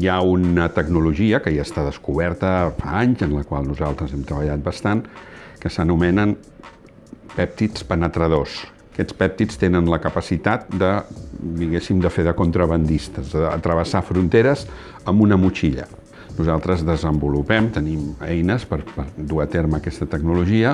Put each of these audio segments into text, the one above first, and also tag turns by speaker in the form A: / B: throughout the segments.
A: hi ha una tecnologia que ja està descoberta fa anys, en la qual nosaltres hem treballat bastant, que s'anomenen pèptids penetradors. Aquests pèptids tenen la capacitat de, diguéssim, de fer de contrabandistes, de travessar fronteres amb una motxilla. Nosaltres desenvolupem, tenim eines per, per dur a terme aquesta tecnologia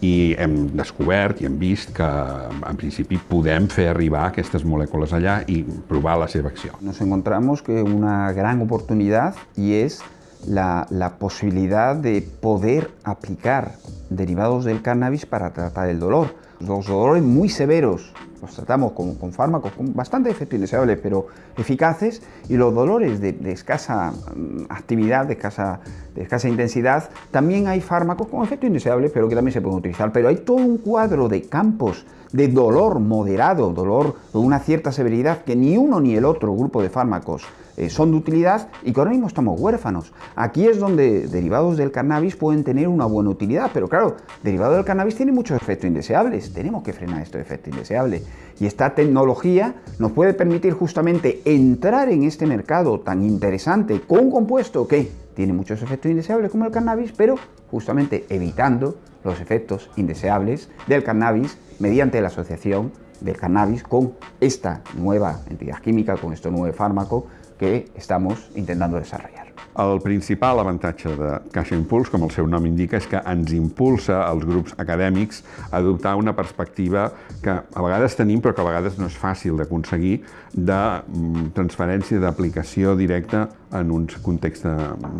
A: i hem descobert i hem vist que en principi podem fer arribar aquestes molècules allà i provar la seva acció.
B: Nos encontramos que una gran oportunidad y es la, la posibilidad de poder aplicar derivados del cannabis para tratar el dolor. Los dolores muy severos los tratamos con, con, fármacos con bastante efecto indeseable, pero eficaces, y los dolores de, de escasa mm, actividad, de escasa, de escasa, intensidad, también hay fármacos con efecto indeseable, pero que también se pueden utilizar. Pero hay todo un cuadro de campos de dolor moderado, dolor de una cierta severidad, que ni uno ni el otro grupo de fármacos eh, son de utilidad y que ahora mismo estamos huérfanos. Aquí es donde derivados del cannabis pueden tener una buena utilidad, pero claro, derivado del cannabis tiene muchos efectos indeseables. Tenemos que frenar estos efectos indeseables. Y esta tecnología nos puede permitir justamente entrar en este mercado tan interesante con un compuesto que tiene muchos efectos indeseables como el cannabis, pero justamente evitando los efectos indeseables del cannabis mediante la asociación del cannabis con esta nueva entidad química, con este nuevo fármaco que estamos intentando desarrollar.
A: El principal avantatge de Caixa Impuls, com el seu nom indica, és que ens impulsa als grups acadèmics a adoptar una perspectiva que a vegades tenim però que a vegades no és fàcil d'aconseguir de mm, transferència d'aplicació directa en un context,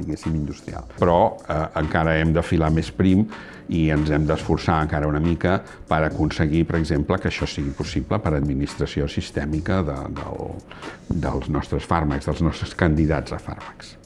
A: diguéssim, industrial. Però eh, encara hem de filar més prim i ens hem d'esforçar encara una mica per aconseguir, per exemple, que això sigui possible per administració sistèmica de, del, dels nostres fàrmacs, dels nostres candidats a fàrmacs.